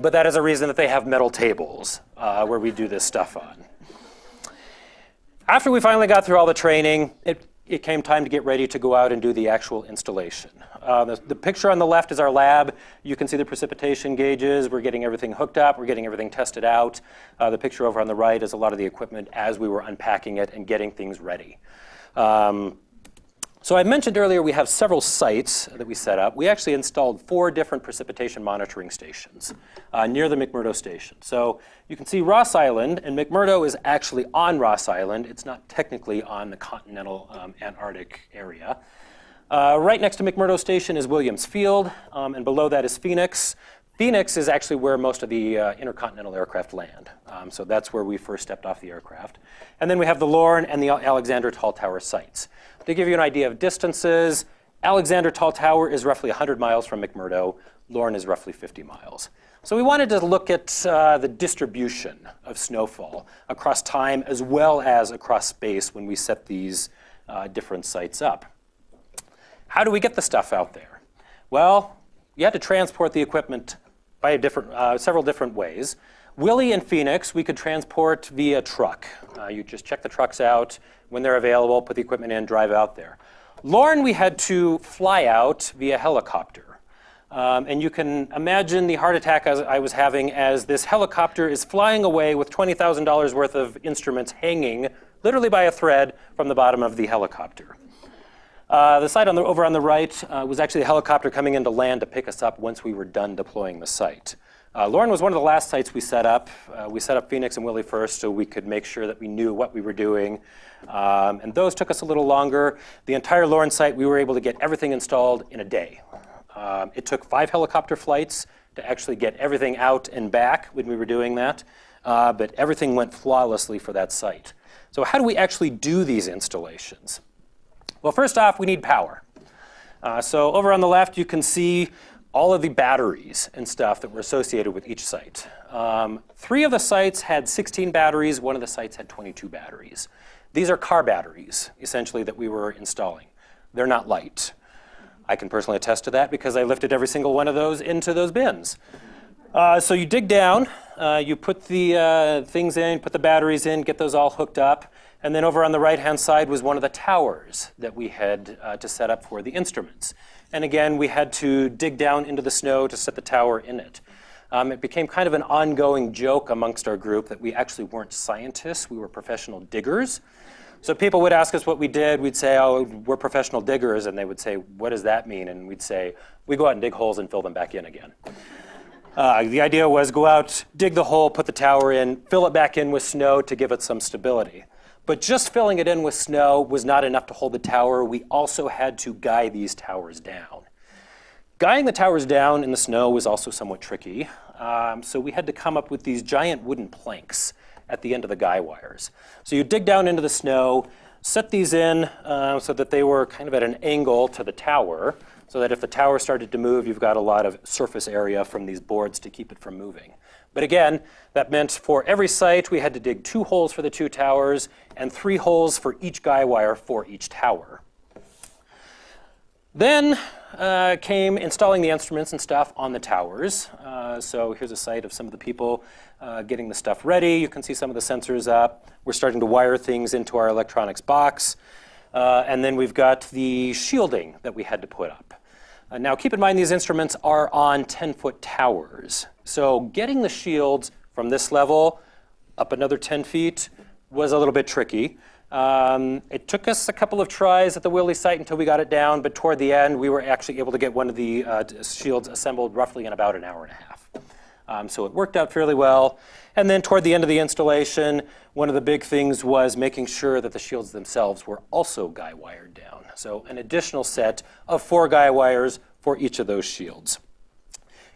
But that is a reason that they have metal tables uh, where we do this stuff on. After we finally got through all the training, it, it came time to get ready to go out and do the actual installation. Uh, the, the, picture on the left is our lab. You can see the precipitation gauges. We're getting everything hooked up. We're getting everything tested out. Uh, the picture over on the right is a lot of the equipment as we were unpacking it and getting things ready. Um, so I mentioned earlier we have several sites that we set up. We actually installed four different precipitation monitoring stations uh, near the McMurdo station. So you can see Ross Island, and McMurdo is actually on Ross Island. It's not technically on the continental um, Antarctic area. Uh, right next to McMurdo Station is Williams Field, um, and below that is Phoenix. Phoenix is actually where most of the uh, intercontinental aircraft land. Um, so that's where we first stepped off the aircraft. And then we have the Lorne and the Alexander Tall Tower sites. To give you an idea of distances, Alexander Tall Tower is roughly 100 miles from McMurdo. Lorne is roughly 50 miles. So we wanted to look at uh, the distribution of snowfall across time as well as across space when we set these uh, different sites up. How do we get the stuff out there? Well, you had to transport the equipment by different, uh, several different ways. Willie and Phoenix, we could transport via truck. Uh, you just check the trucks out when they're available, put the equipment in, drive out there. Lorne, we had to fly out via helicopter. Um, and you can imagine the heart attack I was having as this helicopter is flying away with $20,000 worth of instruments hanging literally by a thread from the bottom of the helicopter. Uh, the site on the, over on the right uh, was actually a helicopter coming in to land to pick us up once we were done deploying the site. Uh, Lorne was one of the last sites we set up. Uh, we set up Phoenix and Willie first so we could make sure that we knew what we were doing. Um, and those took us a little longer. The entire Lorne site, we were able to get everything installed in a day. Um, it took five helicopter flights to actually get everything out and back when we were doing that. Uh, but everything went flawlessly for that site. So how do we actually do these installations? Well, first off, we need power. Uh, so over on the left, you can see all of the batteries and stuff that were associated with each site. Um, three of the sites had 16 batteries. One of the sites had 22 batteries. These are car batteries, essentially, that we were installing. They're not light. I can personally attest to that because I lifted every single one of those into those bins. Uh, so you dig down, uh, you put the uh, things in, put the batteries in, get those all hooked up. And then over on the right-hand side was one of the towers that we had uh, to set up for the instruments. And again, we had to dig down into the snow to set the tower in it. Um, it became kind of an ongoing joke amongst our group that we actually weren't scientists, we were professional diggers. So people would ask us what we did, we'd say, oh, we're professional diggers, and they would say, what does that mean? And we'd say, we go out and dig holes and fill them back in again. Uh, the idea was go out, dig the hole, put the tower in, fill it back in with snow to give it some stability. But just filling it in with snow was not enough to hold the tower. We also had to guy these towers down. Guying the towers down in the snow was also somewhat tricky. Um, so we had to come up with these giant wooden planks at the end of the guy wires. So you dig down into the snow, set these in uh, so that they were kind of at an angle to the tower, so that if the tower started to move, you've got a lot of surface area from these boards to keep it from moving. But again, that meant for every site, we had to dig two holes for the two towers and three holes for each guy wire for each tower. Then uh, came installing the instruments and stuff on the towers. Uh, so here's a site of some of the people uh, getting the stuff ready. You can see some of the sensors up. We're starting to wire things into our electronics box. Uh, and then we've got the shielding that we had to put up. Uh, now keep in mind these instruments are on 10-foot towers. So getting the shields from this level up another 10 feet was a little bit tricky. Um, it took us a couple of tries at the Willie site until we got it down, but toward the end, we were actually able to get one of the uh, shields assembled roughly in about an hour and a half. Um, so it worked out fairly well. And then toward the end of the installation, one of the big things was making sure that the shields themselves were also guy wired down. So an additional set of four guy wires for each of those shields.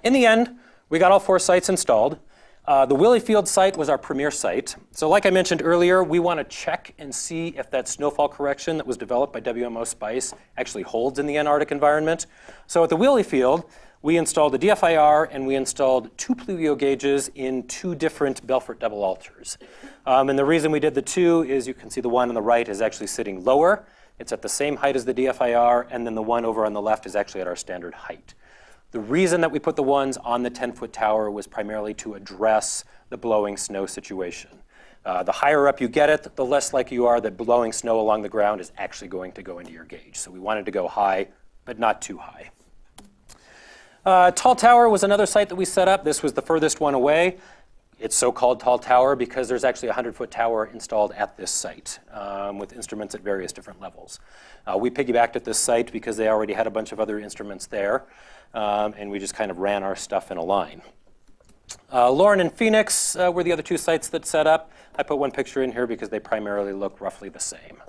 In the end, we got all four sites installed. Uh, the Willie Field site was our premier site. So like I mentioned earlier, we want to check and see if that snowfall correction that was developed by WMO SPICE actually holds in the Antarctic environment. So at the Willie Field, we installed a DFIR and we installed two pluvio gauges in two different Belfort double Alters. Um, and the reason we did the two is you can see the one on the right is actually sitting lower. It's at the same height as the DFIR, and then the one over on the left is actually at our standard height. The reason that we put the ones on the 10-foot tower was primarily to address the blowing snow situation. Uh, the higher up you get it, the less likely you are that blowing snow along the ground is actually going to go into your gauge. So we wanted to go high, but not too high. Uh, Tall Tower was another site that we set up. This was the furthest one away. It's so-called Tall Tower because there's actually a 100-foot tower installed at this site um, with instruments at various different levels. Uh, we piggybacked at this site because they already had a bunch of other instruments there, um, and we just kind of ran our stuff in a line. Uh, Lorne and Phoenix uh, were the other two sites that set up. I put one picture in here because they primarily look roughly the same.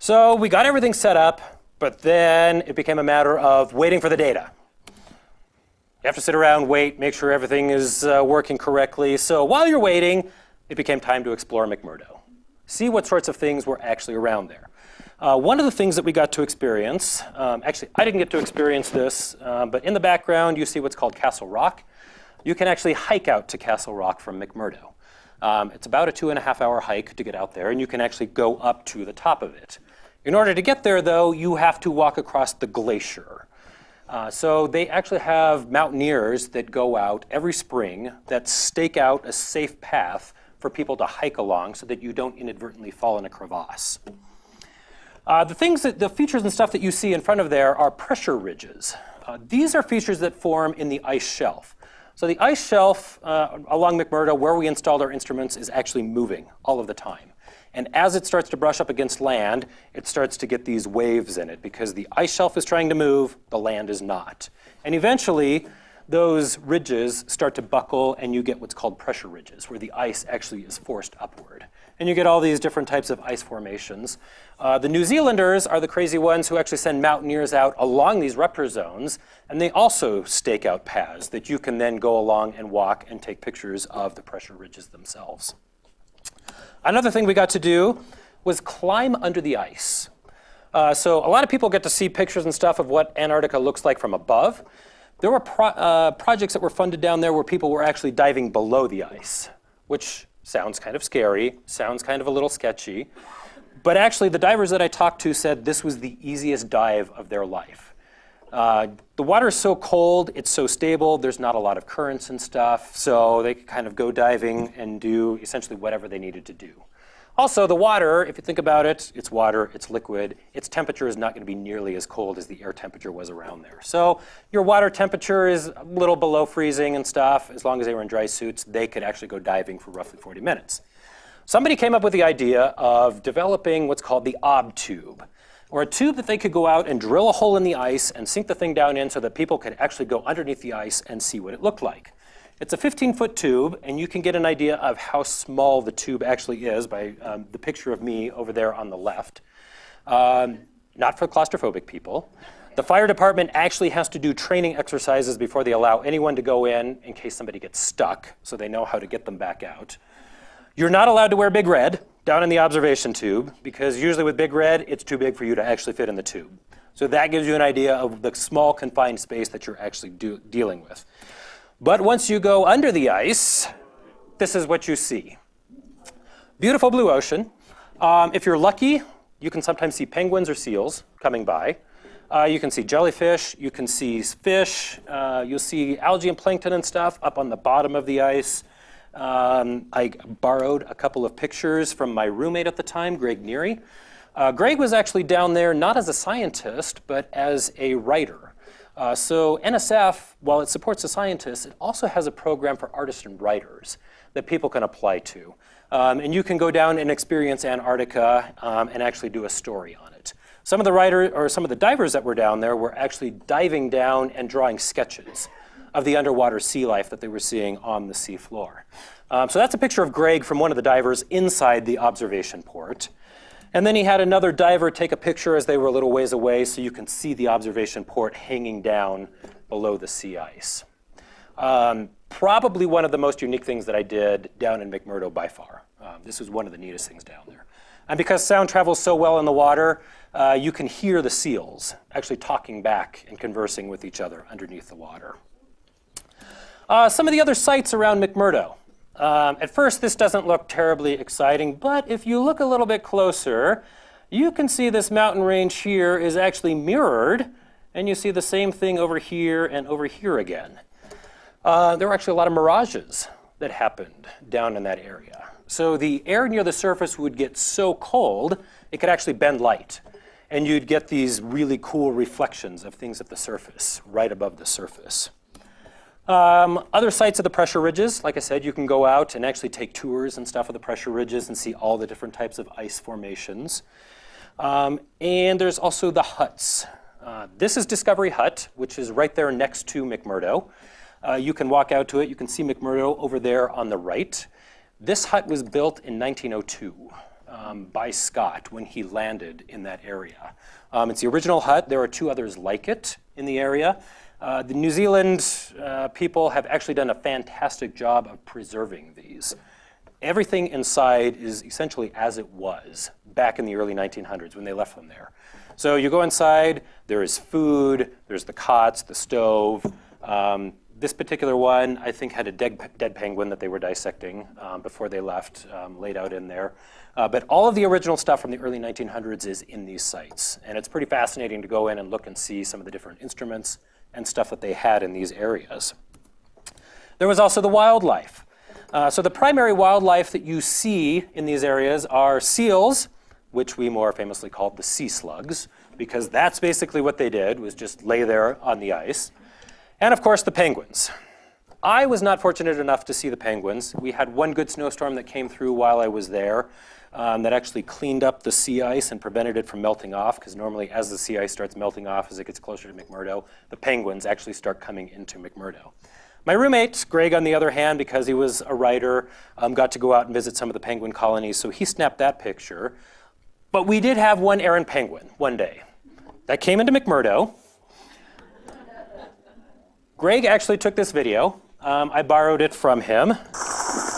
So we got everything set up, but then it became a matter of waiting for the data. You have to sit around, wait, make sure everything is uh, working correctly. So while you're waiting, it became time to explore McMurdo. See what sorts of things were actually around there. Uh, one of the things that we got to experience, um, actually I didn't get to experience this, uh, but in the background you see what's called Castle Rock. You can actually hike out to Castle Rock from McMurdo. Um, it's about a two and a half hour hike to get out there, and you can actually go up to the top of it. In order to get there, though, you have to walk across the glacier. Uh, so they actually have mountaineers that go out every spring that stake out a safe path for people to hike along so that you don't inadvertently fall in a crevasse. Uh, the things that, the features and stuff that you see in front of there are pressure ridges. Uh, these are features that form in the ice shelf. So the ice shelf uh, along McMurdo, where we installed our instruments, is actually moving all of the time. And as it starts to brush up against land, it starts to get these waves in it because the ice shelf is trying to move, the land is not. And eventually, those ridges start to buckle and you get what's called pressure ridges, where the ice actually is forced upward. And you get all these different types of ice formations. Uh, the New Zealanders are the crazy ones who actually send mountaineers out along these rupture zones, and they also stake out paths that you can then go along and walk and take pictures of the pressure ridges themselves. Another thing we got to do was climb under the ice. Uh, so a lot of people get to see pictures and stuff of what Antarctica looks like from above. There were pro uh, projects that were funded down there where people were actually diving below the ice, which sounds kind of scary, sounds kind of a little sketchy. But actually, the divers that I talked to said this was the easiest dive of their life. Uh, the water is so cold, it's so stable, there's not a lot of currents and stuff, so they could kind of go diving and do essentially whatever they needed to do. Also, the water, if you think about it, it's water, it's liquid. Its temperature is not going to be nearly as cold as the air temperature was around there. So your water temperature is a little below freezing and stuff. As long as they were in dry suits, they could actually go diving for roughly 40 minutes. Somebody came up with the idea of developing what's called the ob tube or a tube that they could go out and drill a hole in the ice and sink the thing down in so that people could actually go underneath the ice and see what it looked like. It's a 15-foot tube, and you can get an idea of how small the tube actually is by um, the picture of me over there on the left. Um, not for claustrophobic people. The fire department actually has to do training exercises before they allow anyone to go in in case somebody gets stuck, so they know how to get them back out. You're not allowed to wear big red down in the observation tube because usually with big red, it's too big for you to actually fit in the tube. So that gives you an idea of the small confined space that you're actually dealing with. But once you go under the ice, this is what you see. Beautiful blue ocean. Um, if you're lucky, you can sometimes see penguins or seals coming by. Uh, you can see jellyfish, you can see fish, uh, you'll see algae and plankton and stuff up on the bottom of the ice. Um, I borrowed a couple of pictures from my roommate at the time, Greg Neary. Uh, Greg was actually down there not as a scientist, but as a writer. Uh, so NSF, while it supports the scientists, it also has a program for artists and writers that people can apply to. Um, and you can go down and experience Antarctica um, and actually do a story on it. Some of the writers, or some of the divers that were down there were actually diving down and drawing sketches of the underwater sea life that they were seeing on the seafloor. Um, so that's a picture of Greg from one of the divers inside the observation port. And then he had another diver take a picture as they were a little ways away so you can see the observation port hanging down below the sea ice. Um, probably one of the most unique things that I did down in McMurdo by far. Um, this was one of the neatest things down there. And because sound travels so well in the water, uh, you can hear the seals actually talking back and conversing with each other underneath the water. Uh, some of the other sites around McMurdo. Um, at first, this doesn't look terribly exciting, but if you look a little bit closer, you can see this mountain range here is actually mirrored, and you see the same thing over here and over here again. Uh, there were actually a lot of mirages that happened down in that area. So the air near the surface would get so cold, it could actually bend light. And you'd get these really cool reflections of things at the surface, right above the surface. Um, other sites of the pressure ridges, like I said, you can go out and actually take tours and stuff of the pressure ridges and see all the different types of ice formations. Um, and there's also the huts. Uh, this is Discovery Hut, which is right there next to McMurdo. Uh, you can walk out to it. You can see McMurdo over there on the right. This hut was built in 1902 um, by Scott when he landed in that area. Um, it's the original hut. There are two others like it in the area. Uh, the New Zealand uh, people have actually done a fantastic job of preserving these. Everything inside is essentially as it was back in the early 1900s when they left them there. So you go inside, there is food, there's the cots, the stove. Um, this particular one, I think, had a dead, dead penguin that they were dissecting um, before they left, um, laid out in there. Uh, but all of the original stuff from the early 1900s is in these sites. And it's pretty fascinating to go in and look and see some of the different instruments and stuff that they had in these areas. There was also the wildlife. Uh, so the primary wildlife that you see in these areas are seals, which we more famously called the sea slugs, because that's basically what they did, was just lay there on the ice. And of course, the penguins. I was not fortunate enough to see the penguins. We had one good snowstorm that came through while I was there um, that actually cleaned up the sea ice and prevented it from melting off, because normally as the sea ice starts melting off as it gets closer to McMurdo, the penguins actually start coming into McMurdo. My roommate, Greg, on the other hand, because he was a writer, um, got to go out and visit some of the penguin colonies, so he snapped that picture. But we did have one errant penguin one day that came into McMurdo. Greg actually took this video. Um, I borrowed it from him.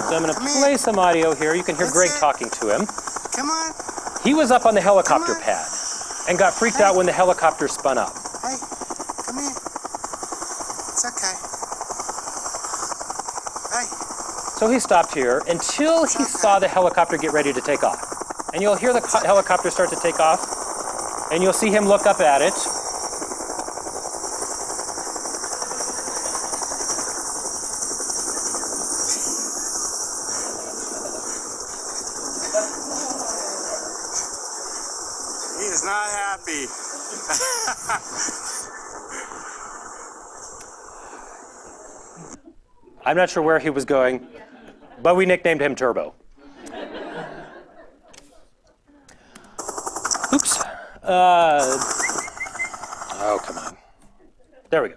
So I'm going to play some audio here. You can hear Greg talking to him. Come on. He was up on the helicopter pad and got freaked out when the helicopter spun up. Hey, come here. It's okay. Hey. So he stopped here until he saw the helicopter get ready to take off. And you'll hear the helicopter start to take off, and you'll see him look up at it. He is not happy. I'm not sure where he was going, but we nicknamed him Turbo. Oops. Uh, oh, come on. There we go.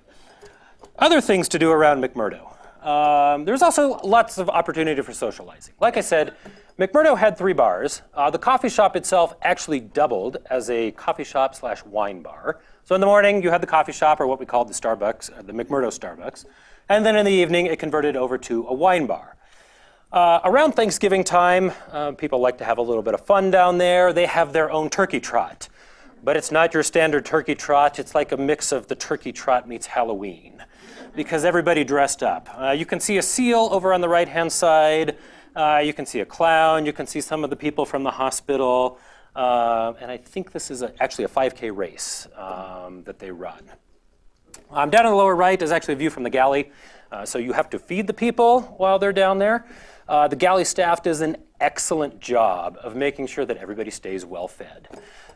Other things to do around McMurdo. Um, there's also lots of opportunity for socializing. Like I said, McMurdo had three bars. Uh, the coffee shop itself actually doubled as a coffee shop slash wine bar. So in the morning, you had the coffee shop, or what we called the Starbucks, uh, the McMurdo Starbucks. And then in the evening, it converted over to a wine bar. Uh, around Thanksgiving time, uh, people like to have a little bit of fun down there. They have their own turkey trot. But it's not your standard turkey trot. It's like a mix of the turkey trot meets Halloween because everybody dressed up. Uh, you can see a seal over on the right-hand side. Uh, you can see a clown. You can see some of the people from the hospital. Uh, and I think this is a, actually a 5K race um, that they run. Um, down in the lower right is actually a view from the galley. Uh, so you have to feed the people while they're down there. Uh, the galley staff does an excellent job of making sure that everybody stays well fed.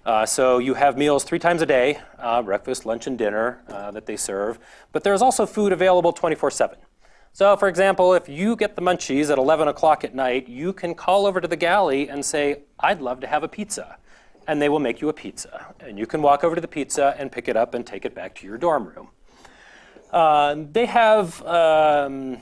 Uh, so you have meals three times a day, uh, breakfast, lunch, and dinner uh, that they serve. But there's also food available 24-7. So for example, if you get the munchies at 11 o'clock at night, you can call over to the galley and say, I'd love to have a pizza. And they will make you a pizza. And you can walk over to the pizza and pick it up and take it back to your dorm room. Uh, they have um,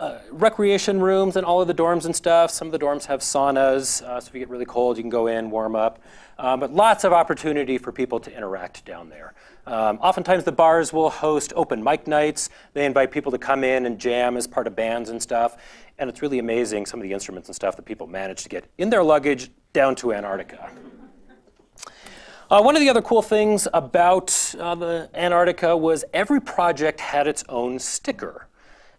uh, recreation rooms in all of the dorms and stuff. Some of the dorms have saunas, uh, so if you get really cold, you can go in, warm up. Um, but lots of opportunity for people to interact down there. Um, oftentimes the bars will host open mic nights. They invite people to come in and jam as part of bands and stuff. And it's really amazing some of the instruments and stuff that people manage to get in their luggage down to Antarctica. Uh, one of the other cool things about uh, the Antarctica was every project had its own sticker.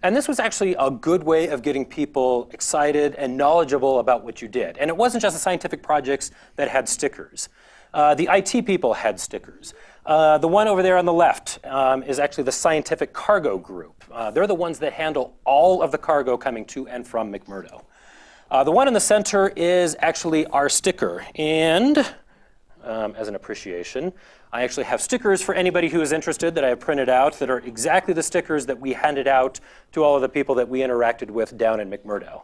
And this was actually a good way of getting people excited and knowledgeable about what you did. And it wasn't just the scientific projects that had stickers. Uh, the IT people had stickers. Uh, the one over there on the left um, is actually the scientific cargo group. Uh, they're the ones that handle all of the cargo coming to and from McMurdo. Uh, the one in the center is actually our sticker. And um, as an appreciation, I actually have stickers for anybody who is interested that I have printed out that are exactly the stickers that we handed out to all of the people that we interacted with down in McMurdo.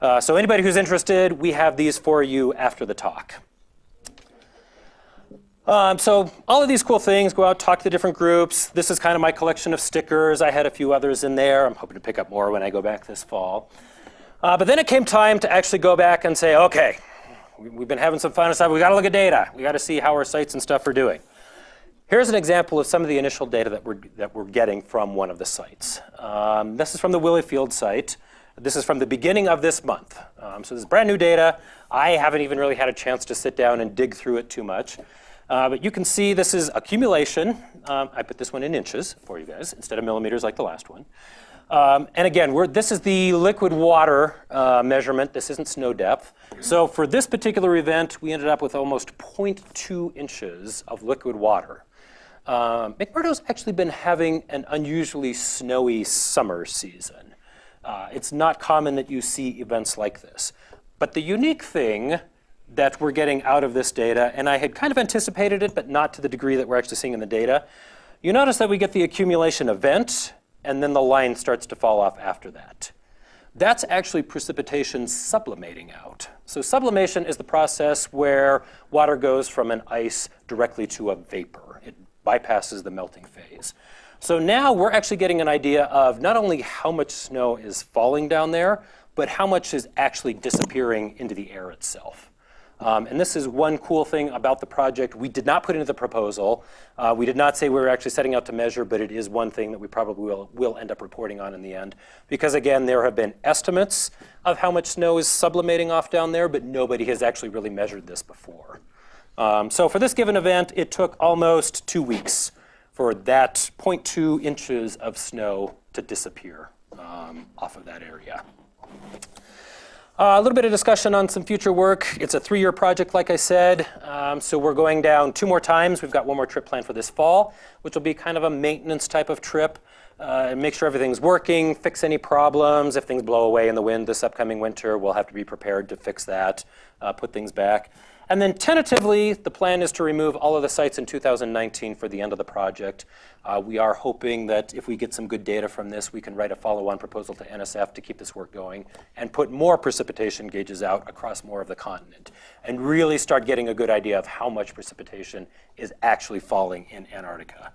Uh, so anybody who's interested, we have these for you after the talk. Um, so all of these cool things, go out, talk to the different groups. This is kind of my collection of stickers. I had a few others in there. I'm hoping to pick up more when I go back this fall. Uh, but then it came time to actually go back and say, okay, we've been having some fun and stuff. We got to look at data. We got to see how our sites and stuff are doing. Here's an example of some of the initial data that we're, that we're getting from one of the sites. Um, this is from the Willie Field site. This is from the beginning of this month. Um, so this is brand new data. I haven't even really had a chance to sit down and dig through it too much. Uh, but you can see this is accumulation. Um, I put this one in inches for you guys instead of millimeters like the last one. Um, and again, this is the liquid water uh, measurement. This isn't snow depth. So for this particular event, we ended up with almost 0.2 inches of liquid water. Um, McMurdo's actually been having an unusually snowy summer season. Uh, it's not common that you see events like this. But the unique thing that we're getting out of this data, and I had kind of anticipated it, but not to the degree that we're actually seeing in the data. You notice that we get the accumulation event, and then the line starts to fall off after that. That's actually precipitation sublimating out. So sublimation is the process where water goes from an ice directly to a vapor. It bypasses the melting phase. So now we're actually getting an idea of not only how much snow is falling down there, but how much is actually disappearing into the air itself. Um, and this is one cool thing about the project. We did not put into the proposal. Uh, we did not say we were actually setting out to measure, but it is one thing that we probably will, will end up reporting on in the end. Because again, there have been estimates of how much snow is sublimating off down there, but nobody has actually really measured this before. Um, so for this given event, it took almost two weeks for that 0.2 inches of snow to disappear um, off of that area. Uh, a little bit of discussion on some future work. It's a three-year project, like I said. Um, so we're going down two more times. We've got one more trip planned for this fall, which will be kind of a maintenance type of trip. Uh, make sure everything's working, fix any problems. If things blow away in the wind this upcoming winter, we'll have to be prepared to fix that, uh, put things back. And then tentatively, the plan is to remove all of the sites in 2019 for the end of the project. Uh, we are hoping that if we get some good data from this, we can write a follow-on proposal to NSF to keep this work going and put more precipitation gauges out across more of the continent and really start getting a good idea of how much precipitation is actually falling in Antarctica.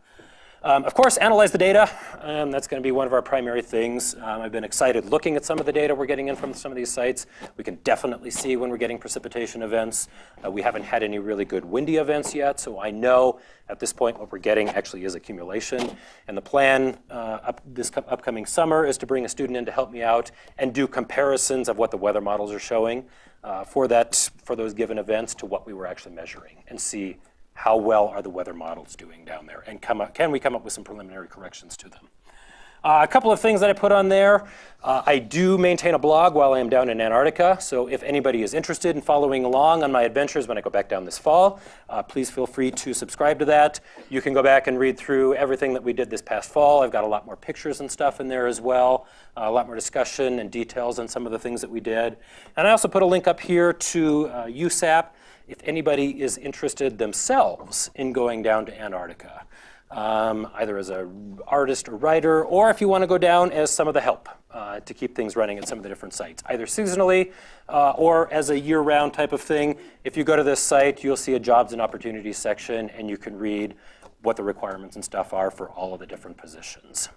Um, of course, analyze the data. Um, that's going to be one of our primary things. Um, I've been excited looking at some of the data we're getting in from some of these sites. We can definitely see when we're getting precipitation events. Uh, we haven't had any really good windy events yet, so I know at this point what we're getting actually is accumulation. And the plan uh, up this upcoming summer is to bring a student in to help me out and do comparisons of what the weather models are showing uh, for, that, for those given events to what we were actually measuring and see how well are the weather models doing down there, and come up, can we come up with some preliminary corrections to them. Uh, a couple of things that I put on there. Uh, I do maintain a blog while I am down in Antarctica, so if anybody is interested in following along on my adventures when I go back down this fall, uh, please feel free to subscribe to that. You can go back and read through everything that we did this past fall. I've got a lot more pictures and stuff in there as well, uh, a lot more discussion and details on some of the things that we did. And I also put a link up here to uh, USAP if anybody is interested themselves in going down to Antarctica, um, either as an artist or writer, or if you want to go down as some of the help uh, to keep things running at some of the different sites, either seasonally uh, or as a year-round type of thing. If you go to this site, you'll see a jobs and opportunities section, and you can read what the requirements and stuff are for all of the different positions.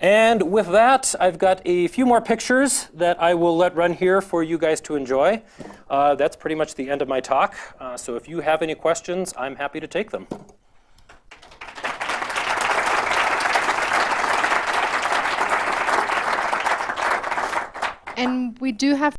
And with that, I've got a few more pictures that I will let run here for you guys to enjoy. Uh, that's pretty much the end of my talk. Uh, so if you have any questions, I'm happy to take them. And we do have